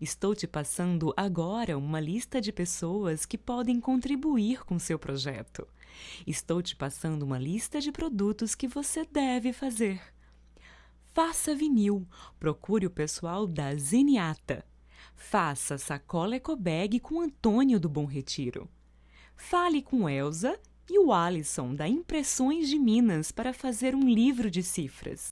Estou te passando agora uma lista de pessoas que podem contribuir com seu projeto. Estou te passando uma lista de produtos que você deve fazer. Faça vinil. Procure o pessoal da Zeniata. Faça sacola ecobag com Antônio do Bom Retiro. Fale com Elsa e o Alisson da Impressões de Minas para fazer um livro de cifras.